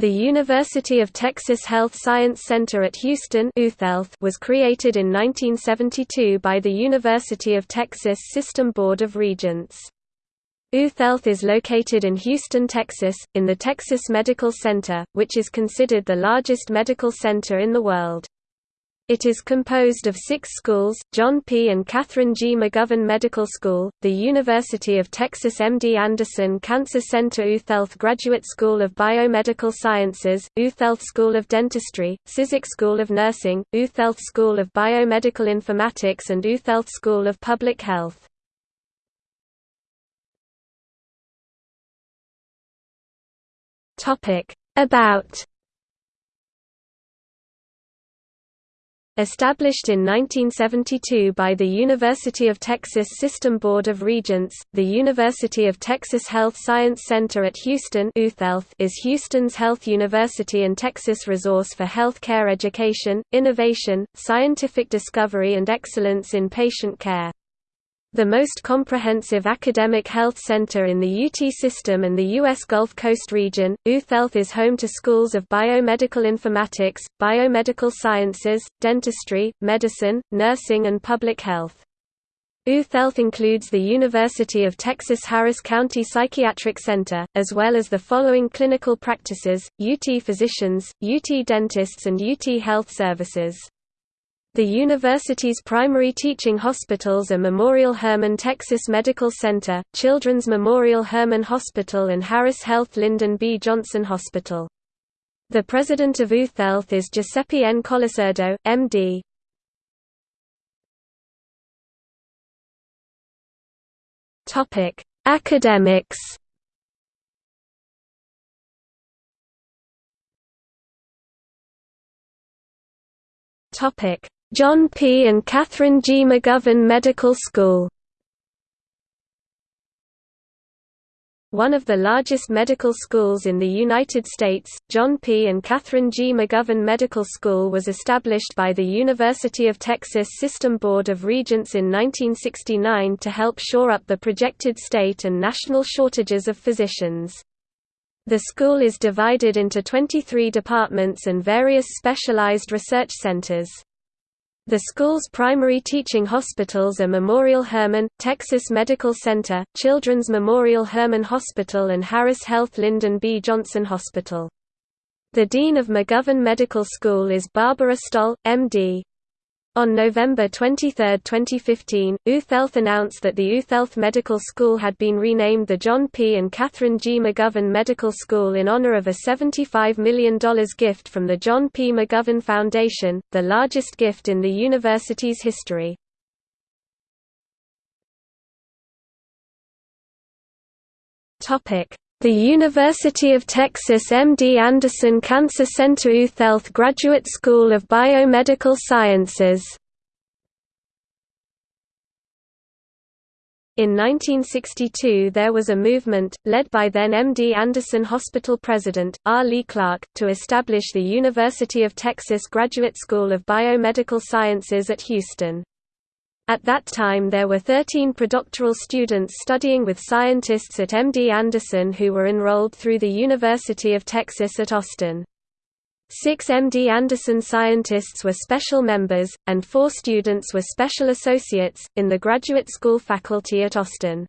The University of Texas Health Science Center at Houston was created in 1972 by the University of Texas System Board of Regents. UTHealth is located in Houston, Texas, in the Texas Medical Center, which is considered the largest medical center in the world. It is composed of six schools, John P. and Catherine G. McGovern Medical School, the University of Texas MD Anderson Cancer Center UTHealth Graduate School of Biomedical Sciences, UTHealth School of Dentistry, Cizik School of Nursing, UTHealth School of Biomedical Informatics and UTHealth School of Public Health. About Established in 1972 by the University of Texas System Board of Regents, the University of Texas Health Science Center at Houston is Houston's health university and Texas resource for health care education, innovation, scientific discovery and excellence in patient care. The most comprehensive academic health center in the UT system and the U.S. Gulf Coast region, UTHealth is home to schools of biomedical informatics, biomedical sciences, dentistry, medicine, nursing and public health. UTHealth includes the University of Texas Harris County Psychiatric Center, as well as the following clinical practices, UT physicians, UT dentists and UT health services. The university's primary teaching hospitals are Memorial Hermann Texas Medical Center, Children's Memorial Hermann Hospital and Harris Health Lyndon B. Johnson Hospital. The president of UTHealth is Giuseppe N. Colasurdo, M.D. Academics Topic John P. and Catherine G. McGovern Medical School One of the largest medical schools in the United States, John P. and Catherine G. McGovern Medical School was established by the University of Texas System Board of Regents in 1969 to help shore up the projected state and national shortages of physicians. The school is divided into 23 departments and various specialized research centers. The school's primary teaching hospitals are Memorial Hermann, Texas Medical Center, Children's Memorial Hermann Hospital and Harris Health Lyndon B. Johnson Hospital. The Dean of McGovern Medical School is Barbara Stoll, M.D. On November 23, 2015, UTHealth announced that the UTHealth Medical School had been renamed the John P. and Catherine G. McGovern Medical School in honor of a $75 million gift from the John P. McGovern Foundation, the largest gift in the university's history. The University of Texas MD Anderson Cancer Center UTHealth Graduate School of Biomedical Sciences In 1962 there was a movement, led by then MD Anderson Hospital President, R. Lee Clark, to establish the University of Texas Graduate School of Biomedical Sciences at Houston. At that time there were 13 predoctoral students studying with scientists at MD Anderson who were enrolled through the University of Texas at Austin. Six MD Anderson scientists were special members, and four students were special associates, in the graduate school faculty at Austin.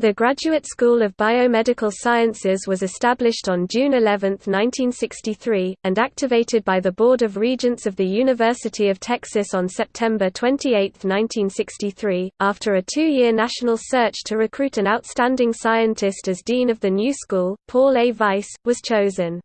The Graduate School of Biomedical Sciences was established on June 11, 1963, and activated by the Board of Regents of the University of Texas on September 28, 1963. After a two year national search to recruit an outstanding scientist as dean of the new school, Paul A. Weiss, was chosen.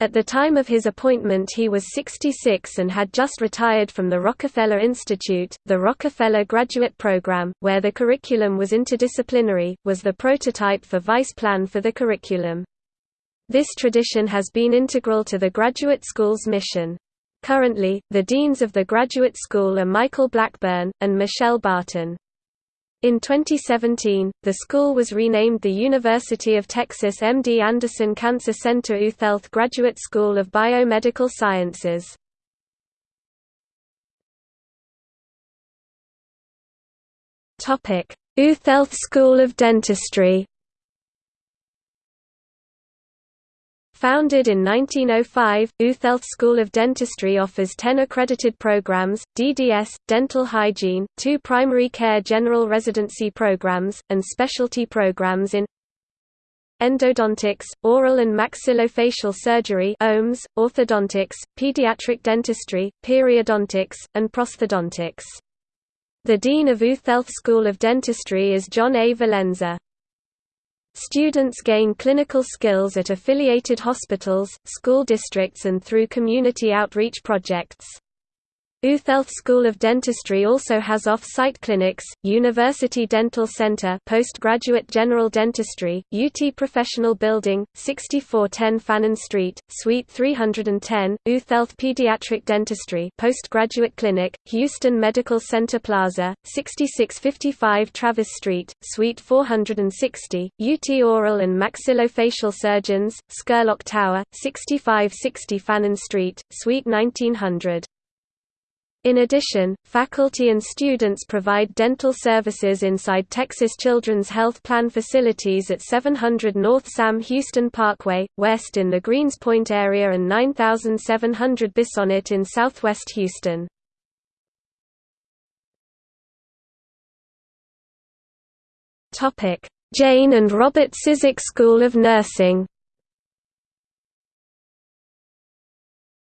At the time of his appointment he was 66 and had just retired from the Rockefeller Institute. The Rockefeller Graduate Program, where the curriculum was interdisciplinary, was the prototype for Weiss plan for the curriculum. This tradition has been integral to the graduate school's mission. Currently, the deans of the graduate school are Michael Blackburn, and Michelle Barton. In 2017, the school was renamed the University of Texas MD Anderson Cancer Center UTHealth Graduate School of Biomedical Sciences. UTHealth School of Dentistry Founded in 1905, UTHealth School of Dentistry offers 10 accredited programs, DDS, dental hygiene, two primary care general residency programs, and specialty programs in endodontics, oral and maxillofacial surgery OMS, orthodontics, pediatric dentistry, periodontics, and prosthodontics. The Dean of UTHealth School of Dentistry is John A. Valenza. Students gain clinical skills at affiliated hospitals, school districts and through community outreach projects. UTHealth School of Dentistry also has off-site clinics, University Dental Center postgraduate general dentistry, UT Professional Building, 6410 Fannin Street, Suite 310, UTHealth Pediatric Dentistry postgraduate clinic, Houston Medical Center Plaza, 6655 Travis Street, Suite 460, UT Oral and Maxillofacial Surgeons, Scurlock Tower, 6560 Fannin Street, Suite 1900. In addition, faculty and students provide dental services inside Texas Children's Health Plan facilities at 700 North Sam Houston Parkway, west in the Greenspoint area and 9700 Bissonnet in southwest Houston. Jane and Robert Cizik School of Nursing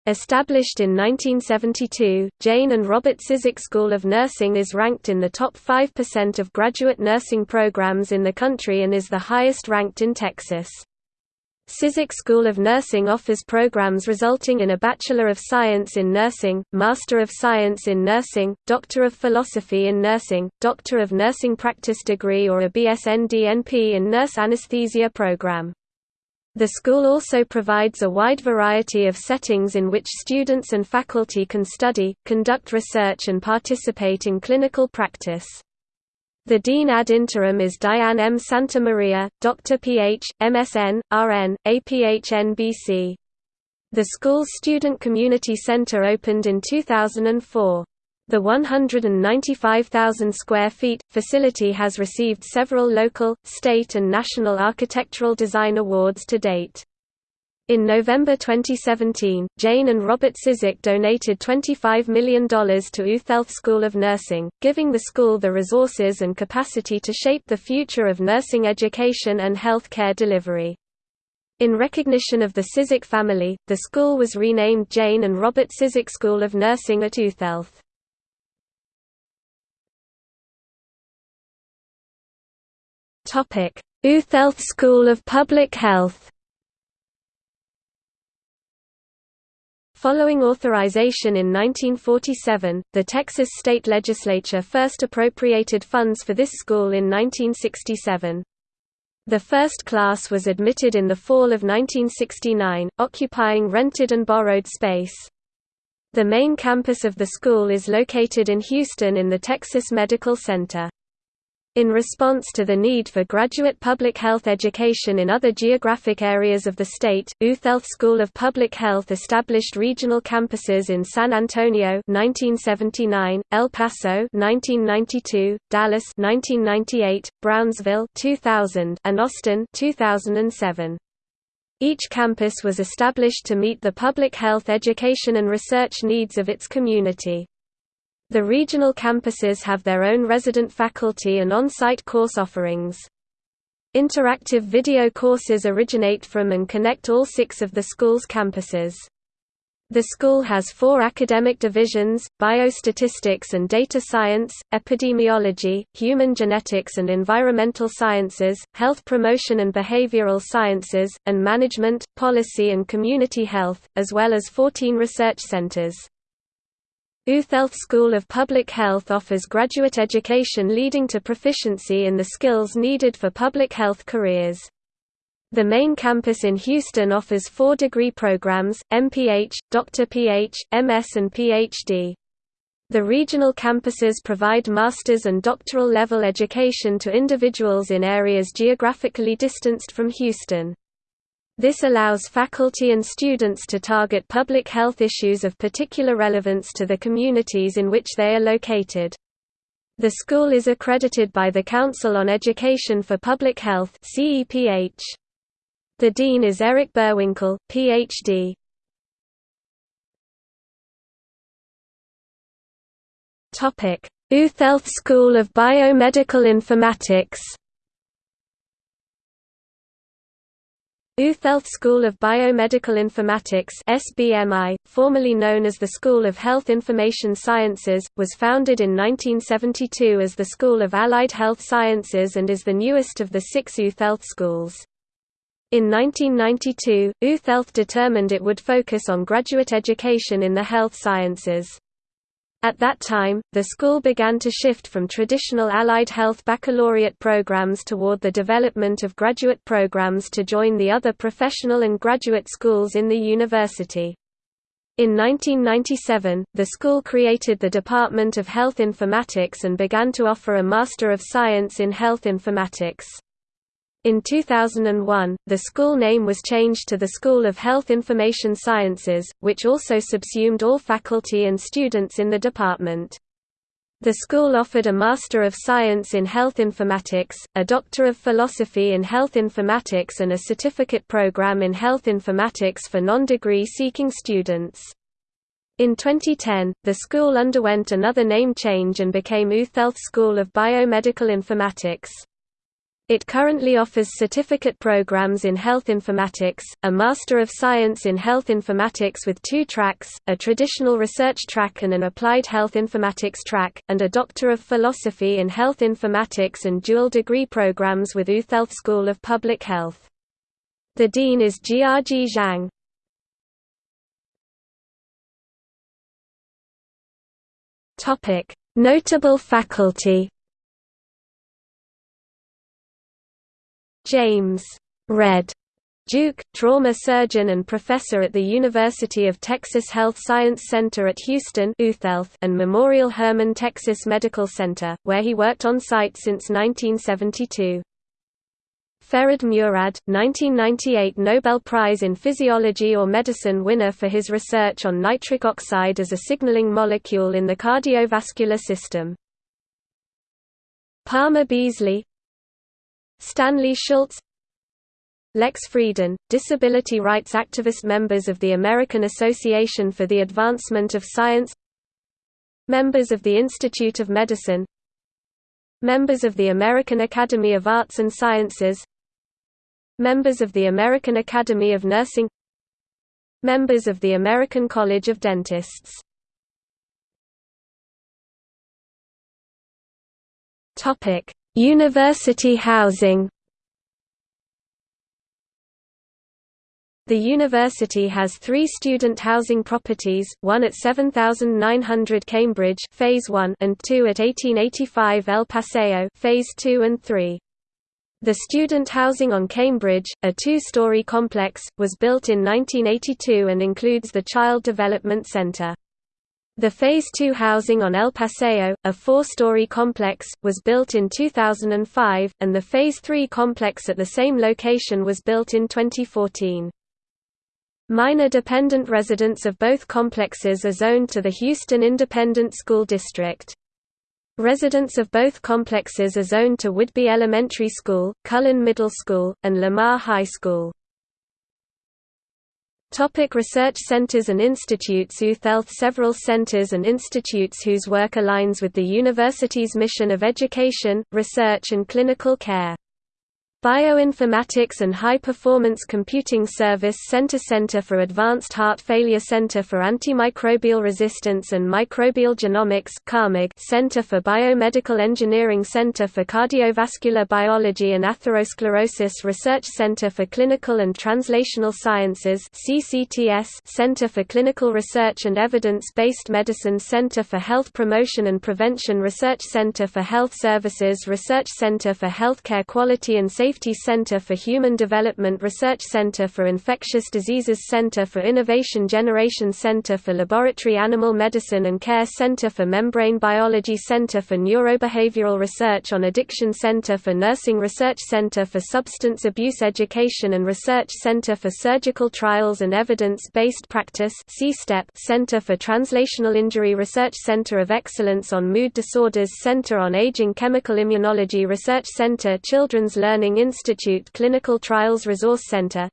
Established in 1972, Jane and Robert Cizik School of Nursing is ranked in the top 5% of graduate nursing programs in the country and is the highest ranked in Texas. Cizik School of Nursing offers programs resulting in a Bachelor of Science in Nursing, Master of Science in Nursing, Doctor of Philosophy in Nursing, Doctor of Nursing Practice degree or a BSN-DNP in Nurse Anesthesia program. The school also provides a wide variety of settings in which students and faculty can study, conduct research and participate in clinical practice. The Dean ad interim is Diane M. Santamaria, Dr. Ph., MSN, RN, APHN BC. The school's Student Community Center opened in 2004. The 195,000 square feet facility has received several local, state and national architectural design awards to date. In November 2017, Jane and Robert Cizik donated $25 million to UTHealth School of Nursing, giving the school the resources and capacity to shape the future of nursing education and health care delivery. In recognition of the Cizik family, the school was renamed Jane and Robert Cizik School of Nursing at UTHealth. UTHealth School of Public Health Following authorization in 1947, the Texas state legislature first appropriated funds for this school in 1967. The first class was admitted in the fall of 1969, occupying rented and borrowed space. The main campus of the school is located in Houston in the Texas Medical Center. In response to the need for graduate public health education in other geographic areas of the state, UTHealth School of Public Health established regional campuses in San Antonio 1979, El Paso 1992, Dallas 1998, Brownsville 2000, and Austin 2007. Each campus was established to meet the public health education and research needs of its community. The regional campuses have their own resident faculty and on-site course offerings. Interactive video courses originate from and connect all six of the school's campuses. The school has four academic divisions, biostatistics and data science, epidemiology, human genetics and environmental sciences, health promotion and behavioral sciences, and management, policy and community health, as well as 14 research centers. UTHealth School of Public Health offers graduate education leading to proficiency in the skills needed for public health careers. The main campus in Houston offers four degree programs, MPH, Dr. PH, MS and PhD. The regional campuses provide master's and doctoral level education to individuals in areas geographically distanced from Houston. This allows faculty and students to target public health issues of particular relevance to the communities in which they are located. The school is accredited by the Council on Education for Public Health The dean is Eric Boerwinkle, Ph.D. Uthealth School of Biomedical Informatics Uthealth School of Biomedical Informatics SBMI, formerly known as the School of Health Information Sciences, was founded in 1972 as the School of Allied Health Sciences and is the newest of the six Uthealth schools. In 1992, Uthealth determined it would focus on graduate education in the health sciences. At that time, the school began to shift from traditional allied health baccalaureate programs toward the development of graduate programs to join the other professional and graduate schools in the university. In 1997, the school created the Department of Health Informatics and began to offer a Master of Science in Health Informatics. In 2001, the school name was changed to the School of Health Information Sciences, which also subsumed all faculty and students in the department. The school offered a Master of Science in Health Informatics, a Doctor of Philosophy in Health Informatics and a certificate program in Health Informatics for non-degree seeking students. In 2010, the school underwent another name change and became Uthealth School of Biomedical Informatics. It currently offers certificate programs in health informatics, a Master of Science in Health Informatics with two tracks, a traditional research track and an applied health informatics track, and a Doctor of Philosophy in Health Informatics and dual degree programs with Uthealth School of Public Health. The dean is Jiajie Zhang. Notable faculty James Red Duke, trauma surgeon and professor at the University of Texas Health Science Center at Houston and Memorial Hermann Texas Medical Center, where he worked on site since 1972. Ferid Murad, 1998 Nobel Prize in Physiology or Medicine winner for his research on nitric oxide as a signaling molecule in the cardiovascular system. Palmer Beasley, Stanley Schultz Lex Frieden, disability rights activist members of the American Association for the Advancement of Science Members of the Institute of Medicine Members of the American Academy of Arts and Sciences Members of the American Academy of Nursing Members of the American College of Dentists. Topic University housing The university has three student housing properties, one at 7900 Cambridge phase 1 and two at 1885 El Paseo phase 2 and 3. The student housing on Cambridge, a two-story complex, was built in 1982 and includes the Child Development Center. The Phase 2 housing on El Paseo, a four-story complex, was built in 2005, and the Phase 3 complex at the same location was built in 2014. Minor dependent residents of both complexes are zoned to the Houston Independent School District. Residents of both complexes are zoned to Whidby Elementary School, Cullen Middle School, and Lamar High School. Topic research centers and institutes Uthealth Several centers and institutes whose work aligns with the university's mission of education, research and clinical care. Bioinformatics and High Performance Computing Service Center Center for Advanced Heart Failure Center for Antimicrobial Resistance and Microbial Genomics Center for Biomedical Engineering Center for Cardiovascular Biology and Atherosclerosis Research Center for Clinical and Translational Sciences Center for Clinical Research and Evidence-Based Medicine Center for Health Promotion and Prevention Research Center for Health Services Research Center for Healthcare Quality and Safety Safety Center for Human Development Research Center for Infectious Diseases Center for Innovation Generation Center for Laboratory Animal Medicine and Care Center for Membrane Biology Center for Neurobehavioral Research on Addiction Center for Nursing Research Center for Substance Abuse Education and Research Center for Surgical Trials and Evidence-Based Practice Center for Translational Injury Research Center of Excellence on Mood Disorders Center on Aging Chemical Immunology Research Center Children's Learning Institute Clinical Trials Resource Center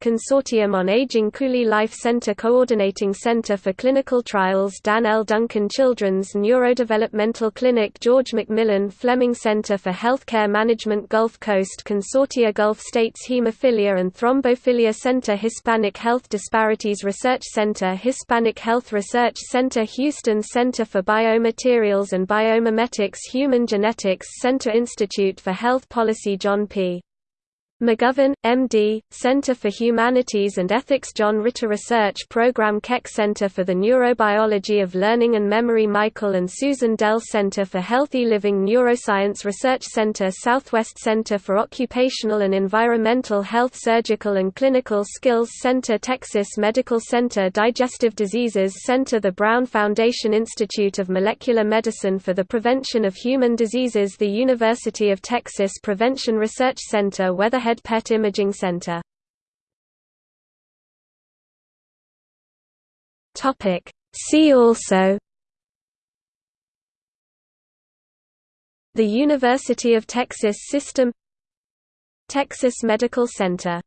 Consortium on Aging Cooley Life Center Coordinating Center for Clinical Trials Dan L. Duncan Children's Neurodevelopmental Clinic George McMillan Fleming Center for Healthcare Management Gulf Coast Consortia Gulf States Hemophilia and Thrombophilia Center Hispanic Health Disparities Research Center Hispanic Health Research Center Houston Center for Biomaterials and Biomimetics Human Genetics Center Institute for Health Policy John P. McGovern, M.D., Center for Humanities and Ethics John Ritter Research Program Keck Center for the Neurobiology of Learning and Memory Michael and Susan Dell Center for Healthy Living Neuroscience Research Center Southwest Center for Occupational and Environmental Health Surgical and Clinical Skills Center Texas Medical Center Digestive Diseases Center The Brown Foundation Institute of Molecular Medicine for the Prevention of Human Diseases The University of Texas Prevention Research Center Weatherhead Head Pet Imaging Center. See also The University of Texas System Texas Medical Center